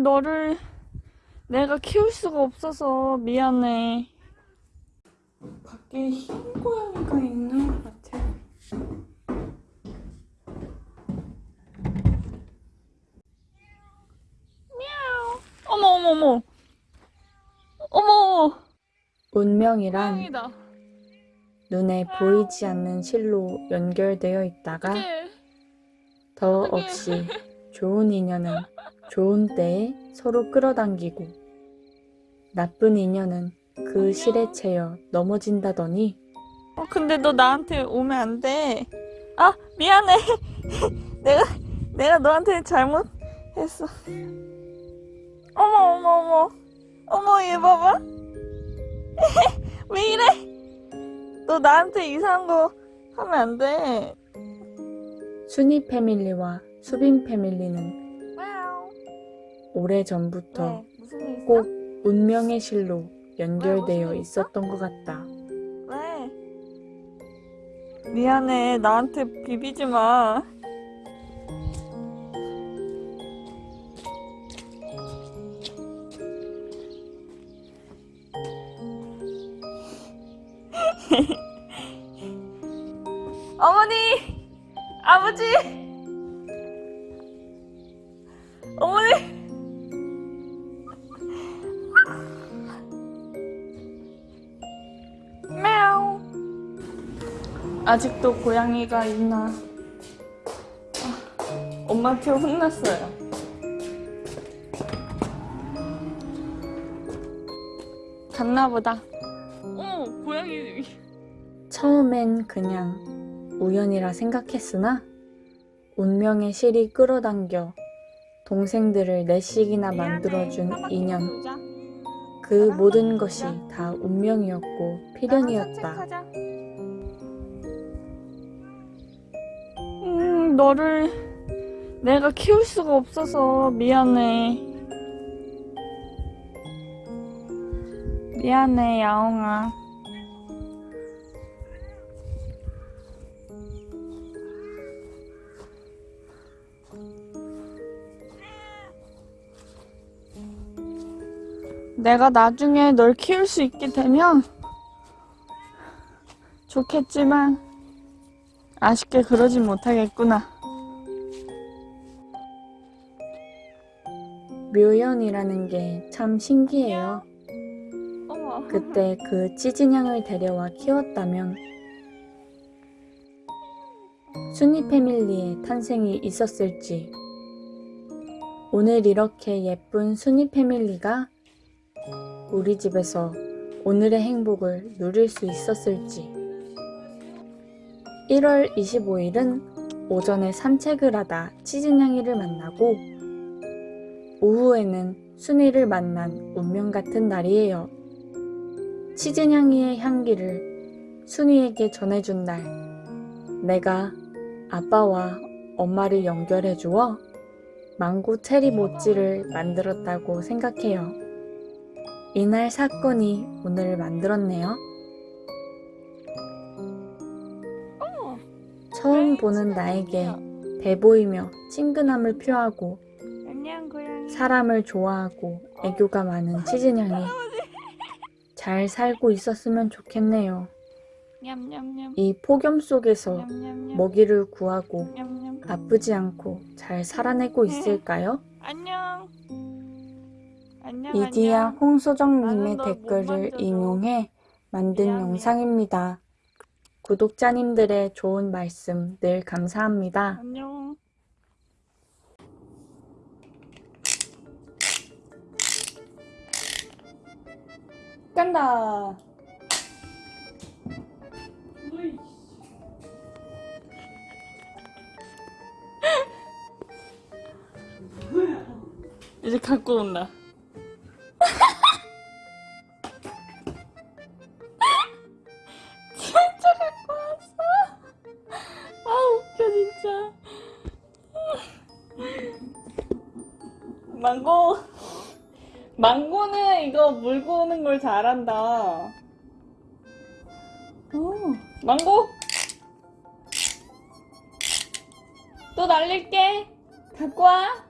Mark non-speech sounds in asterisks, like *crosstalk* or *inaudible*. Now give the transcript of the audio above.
음, 너를 내가 키울 수가 없어서 미안해. 밖에 흰 고양이가 있는 것 같아. 미야오. 어머, 어머, 어머. 어머, 운명이란 고양이다. 눈에 보이지 않는 실로 연결되어 있다가 어떡해. 더 어떡해. 없이 좋은 인연은 *laughs* 좋은 때에 서로 끌어당기고 나쁜 인연은 그 실에 채여 넘어진다더니 어, 근데 너 나한테 오면 안 돼. 아, 미안해. *laughs* 내가, 내가 너한테 잘못했어. 어머, 어머, 어머. 어머, 얘 봐봐. *laughs* 왜 이래? 너 나한테 이상한 거 하면 안 돼. 순이 패밀리와 수빈 패밀리는. 오래전부터 왜? 있어? 꼭 운명의 실로 연결되어 있어? 있었던 것 같다. 왜? 미안해. 나한테 비비지 마. *laughs* 어머니! 아버지! 어머니! 아직도 고양이가 있나? 아, 엄마한테 혼났어요. 갔나 보다. 어, 고양이. 처음엔 그냥 우연이라 생각했으나 운명의 실이 끌어당겨 동생들을 넷씩이나 만들어준 인연 그 모든 것이 다 운명이었고 필연이었다. 음, 너를 내가 키울 수가 없어서 미안해. 미안해, 야옹아. 내가 나중에 널 키울 수 있게 되면 좋겠지만 아쉽게 그러진 못하겠구나. 묘연이라는 게 참 신기해요. 그때 그 찌진양을 데려와 키웠다면 순이 패밀리의 탄생이 있었을지 오늘 이렇게 예쁜 순이 패밀리가 우리 집에서 오늘의 행복을 누릴 수 있었을지 1월 25일은 오전에 산책을 하다 치진양이를 만나고 오후에는 순이를 만난 운명 같은 날이에요. 치즈냥이의 향기를 순이에게 전해준 날, 내가 아빠와 엄마를 연결해 주어 망고 체리 모찌를 만들었다고 생각해요. 이날 사건이 오늘을 만들었네요. 처음 보는 나에게 배보이며 친근함을 표하고. 사람을 좋아하고 애교가 많은 치즈냥이 잘 살고 있었으면 좋겠네요. 이 폭염 속에서. 먹이를 구하고. 아프지 않고 잘 살아내고 있을까요? 안녕. 이디야. 홍소정님의 댓글을 인용해 만든. 영상입니다. 구독자님들의 좋은 말씀 늘 감사합니다. 안녕. 간다. 이제 갖고 온다. 망고. 망고는 이거 물고 오는 걸 잘한다. 어, 망고. 또 날릴게. 갖고 와.